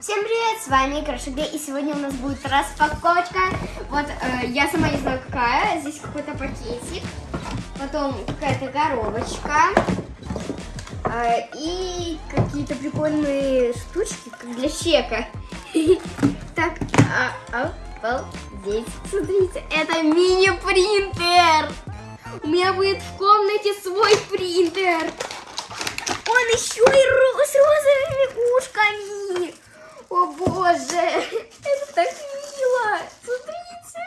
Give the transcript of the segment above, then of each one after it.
Всем привет, с вами Крашиге, и сегодня у нас будет распаковочка. Вот, э, я сама не знаю какая, здесь какой-то пакетик, потом какая-то коробочка, э, и какие-то прикольные штучки, как для чека. Так, а, обалдеть, смотрите, это мини-принтер! У меня будет в комнате свой принтер! Он еще и с розовыми ушками! О боже, это так мило. Смотрите.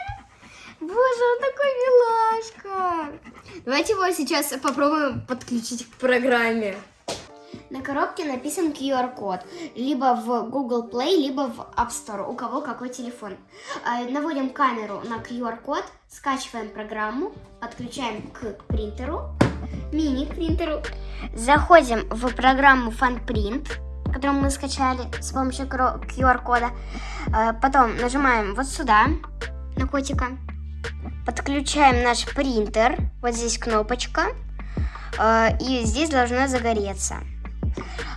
Боже, он такой милашка. Давайте его сейчас попробуем подключить к программе. На коробке написан QR-код. Либо в Google Play, либо в App Store. У кого какой телефон. А, наводим камеру на QR-код, скачиваем программу, подключаем к принтеру, мини-принтеру. Заходим в программу FunPrint которую мы скачали с помощью QR-кода. Э, потом нажимаем вот сюда, на котика. Подключаем наш принтер. Вот здесь кнопочка. Э, и здесь должна загореться.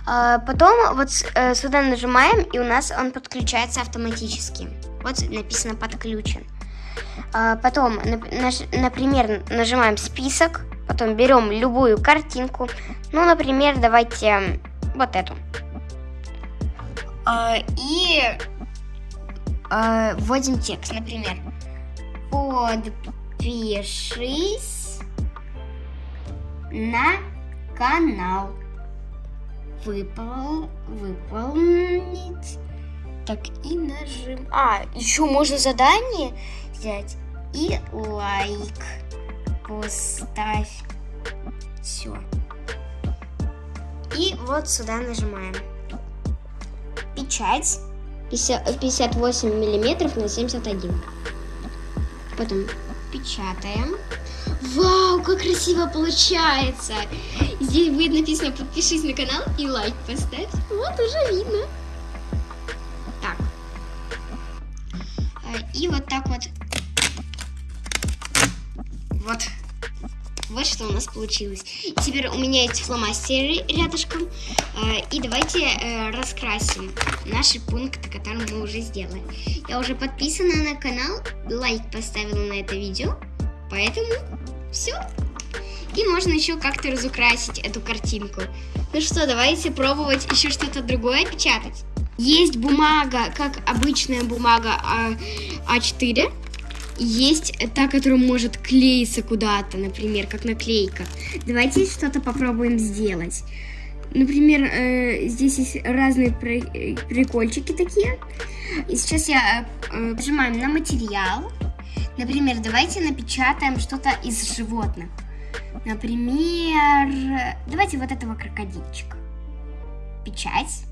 Э, потом вот сюда нажимаем, и у нас он подключается автоматически. Вот написано «подключен». Потом, например, нажимаем «Список», потом берем любую картинку. Ну, например, давайте вот эту. А, и а, вводим текст, например, подпишись на канал. Выпол, выполнить. Так, и нажим. А, еще можно задание взять. И лайк поставь. Все. И вот сюда нажимаем печать 58 миллиметров на 71. Потом печатаем. Вау, как красиво получается! Здесь будет написано подпишись на канал и лайк поставь. Вот уже видно. Так. Э, и вот так вот. Вот что у нас получилось. Теперь у меня есть фломастеры рядышком. Э, и давайте э, раскрасим наши пункты, которые мы уже сделали. Я уже подписана на канал, лайк поставила на это видео. Поэтому все. И можно еще как-то разукрасить эту картинку. Ну что, давайте пробовать еще что-то другое печатать. Есть бумага, как обычная бумага А4 есть та, которая может клеиться куда-то, например, как наклейка. Давайте что-то попробуем сделать. Например, э, здесь есть разные прикольчики такие. И сейчас я э, нажимаем на материал. Например, давайте напечатаем что-то из животных. Например, давайте вот этого крокодильчика. Печать.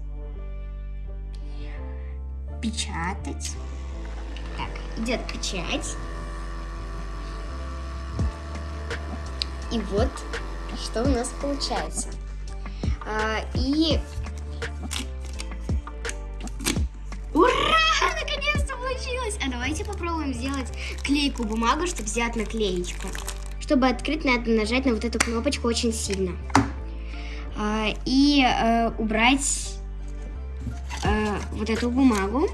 Печатать. Идет печать. И вот, что у нас получается. А, и... Ура! Наконец-то получилось! А давайте попробуем сделать клейку бумагу, чтобы взять наклеечку. Чтобы открыть, надо нажать на вот эту кнопочку очень сильно. А, и а, убрать а, вот эту бумагу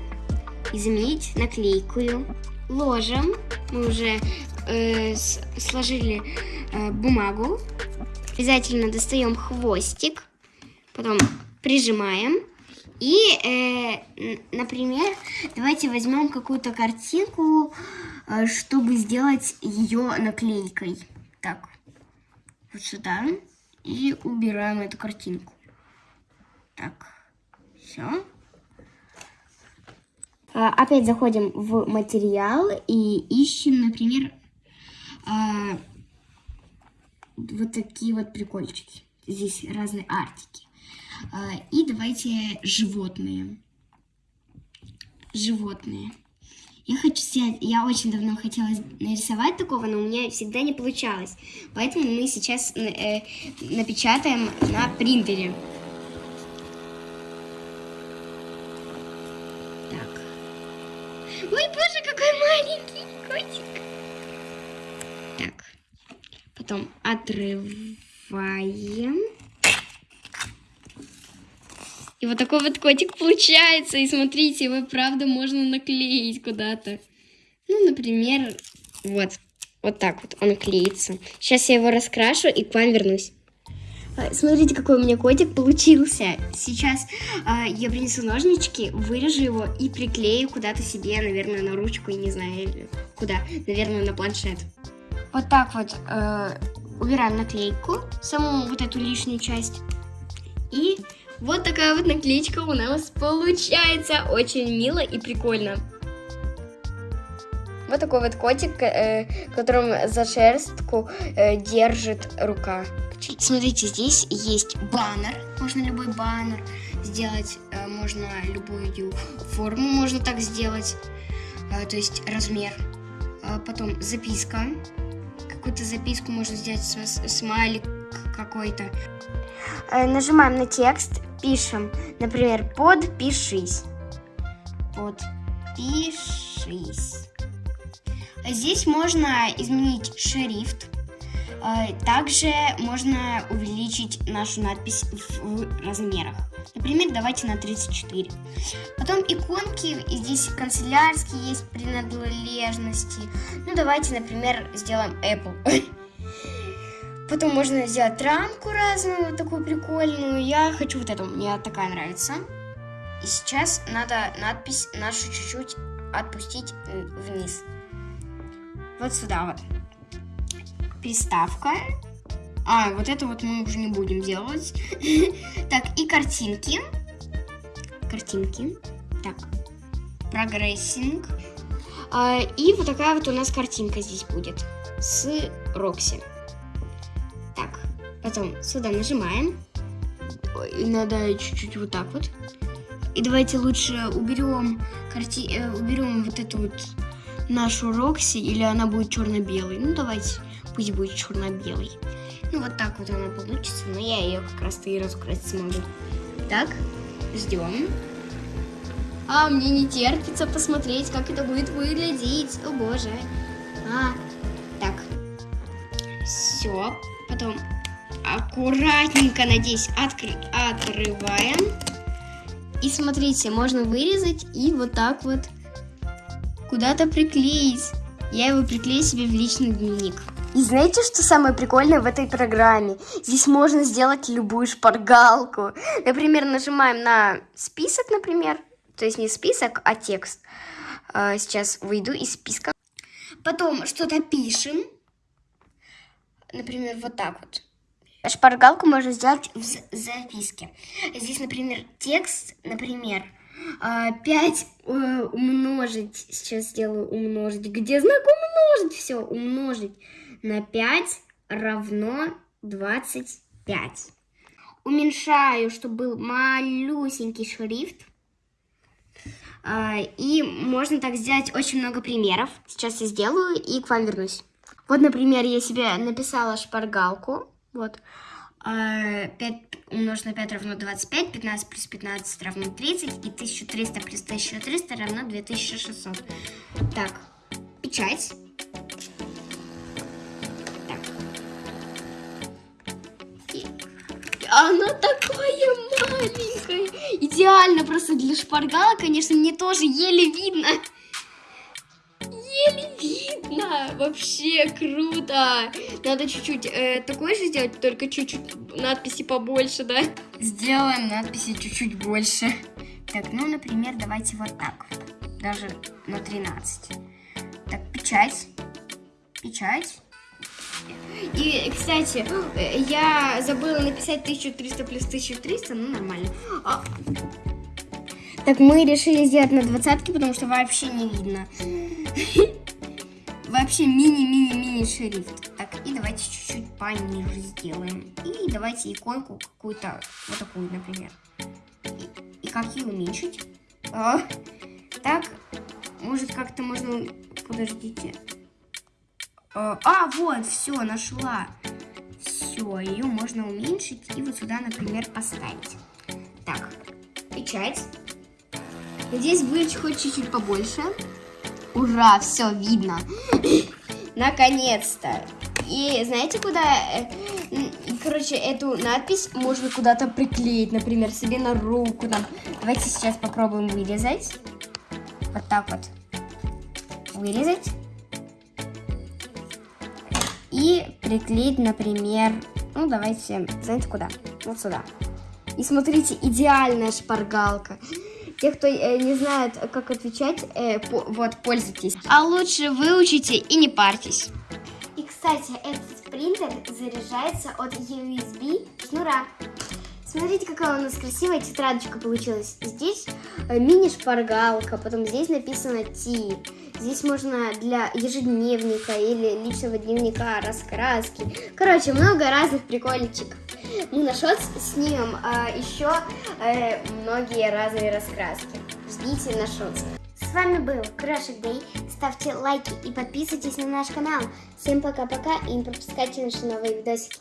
и заменить наклейкую. Ложим. Мы уже э, сложили э, бумагу. Обязательно достаем хвостик. Потом прижимаем. И, э, например, давайте возьмем какую-то картинку, э, чтобы сделать ее наклейкой. Так, вот сюда. И убираем эту картинку. Так, все. А, опять заходим в материал и ищем, например, а, вот такие вот прикольчики. Здесь разные артики. А, и давайте животные. Животные. Я хочу снять, я очень давно хотела нарисовать такого, но у меня всегда не получалось. Поэтому мы сейчас э, напечатаем на принтере. Ой, боже, какой маленький котик. Так, потом отрываем. И вот такой вот котик получается. И смотрите, его правда можно наклеить куда-то. Ну, например, вот. Вот так вот он клеится. Сейчас я его раскрашу и к вам вернусь. А, смотрите, какой у меня котик получился. Сейчас э, я принесу ножнички, вырежу его и приклею куда-то себе, наверное, на ручку, и не знаю, куда. Наверное, на планшет. Вот так вот э, убираем наклейку, саму вот эту лишнюю часть. И вот такая вот наклеечка у нас получается. Очень мило и прикольно. Вот такой вот котик, э, которым за шерстку э, держит рука. Смотрите, здесь есть баннер. Можно любой баннер сделать, э, можно любую форму можно так сделать, э, то есть размер. Э, потом записка. Какую-то записку можно сделать, смайлик какой-то. Нажимаем на текст, пишем, например, подпишись. Подпишись. Здесь можно изменить шрифт. А, также можно увеличить нашу надпись в размерах. Например, давайте на 34. Потом иконки, здесь канцелярские есть принадлежности. Ну, давайте, например, сделаем Apple. Потом можно сделать рамку разную, такую прикольную. Я хочу вот эту, мне такая нравится. И сейчас надо надпись нашу чуть-чуть отпустить вниз. Вот сюда вот приставка. А, вот это вот мы уже не будем делать. Так, и картинки. Картинки. Так, прогрессинг. А, и вот такая вот у нас картинка здесь будет с Рокси. Так, потом сюда нажимаем. Ой, надо чуть-чуть вот так вот. И давайте лучше уберем, карти... Э, уберем вот эту вот нашу Рокси, или она будет черно-белой. Ну, давайте пусть будет черно-белый. Ну, вот так вот она получится, но я ее как раз-то и разукрасить смогу. Так, ждем. А, мне не терпится посмотреть, как это будет выглядеть. О, боже. А, так. Все. Потом аккуратненько, надеюсь, откры отрываем. И смотрите, можно вырезать и вот так вот куда-то приклеить. Я его приклею себе в личный дневник. И знаете, что самое прикольное в этой программе? Здесь можно сделать любую шпаргалку. Например, нажимаем на список, например. То есть не список, а текст. А, сейчас выйду из списка. Потом что-то пишем. Например, вот так вот. Шпаргалку можно сделать в записке. Здесь, например, текст, например, 5 э, умножить, сейчас сделаю умножить, где знак умножить, все, умножить на 5 равно 25. Уменьшаю, чтобы был малюсенький шрифт. А, и можно так сделать очень много примеров. Сейчас я сделаю и к вам вернусь. Вот, например, я себе написала шпаргалку. Вот. 5 а, умножить на 5 равно 25, 15 плюс 15 равно 30, и 1300 плюс 1300 равно 2600. Так, печать. Она такая маленькая. Идеально просто для шпаргала, конечно, мне тоже еле видно. Еле видно. Вообще круто. Надо чуть-чуть э, такой же сделать, только чуть-чуть надписи побольше, да? Сделаем надписи чуть-чуть больше. Так, ну, например, давайте вот так. Даже на 13. Так, печать. Печать. И, кстати, я забыла написать 1300 плюс 1300, ну нормально. А... Так, мы решили сделать на двадцатке, потому что вообще не видно. Вообще мини-мини-мини шрифт. Так, и давайте чуть-чуть пониже сделаем. И давайте иконку какую-то, вот такую, например. И, как ее уменьшить? А, так, может как-то можно... Подождите. Э, а, вот, все, нашла. Все, ее можно уменьшить и вот сюда, например, поставить. Так, печать. Здесь будет хоть чуть-чуть побольше. Ура, все видно. Наконец-то. И знаете, куда... Э, короче, эту надпись можно куда-то приклеить, например, себе на руку. Там. Давайте сейчас попробуем вырезать. Вот так вот. Вырезать. И приклеить, например, ну давайте, знаете куда? Вот сюда. И смотрите, идеальная шпаргалка. Те, кто э, не знает, как отвечать, э, по- вот, пользуйтесь. А лучше выучите и не парьтесь. И, кстати, этот принтер заряжается от USB шнура. Смотрите, какая у нас красивая тетрадочка получилась. Здесь э, мини-шпаргалка, потом здесь написано Ти. Здесь можно для ежедневника или личного дневника раскраски. Короче, много разных прикольчиков. Мы на шот снимем а, еще э, многие разные раскраски. Ждите на шот. С вами был Крошик Дэй. Ставьте лайки и подписывайтесь на наш канал. Всем пока-пока и не пропускайте наши новые видосики.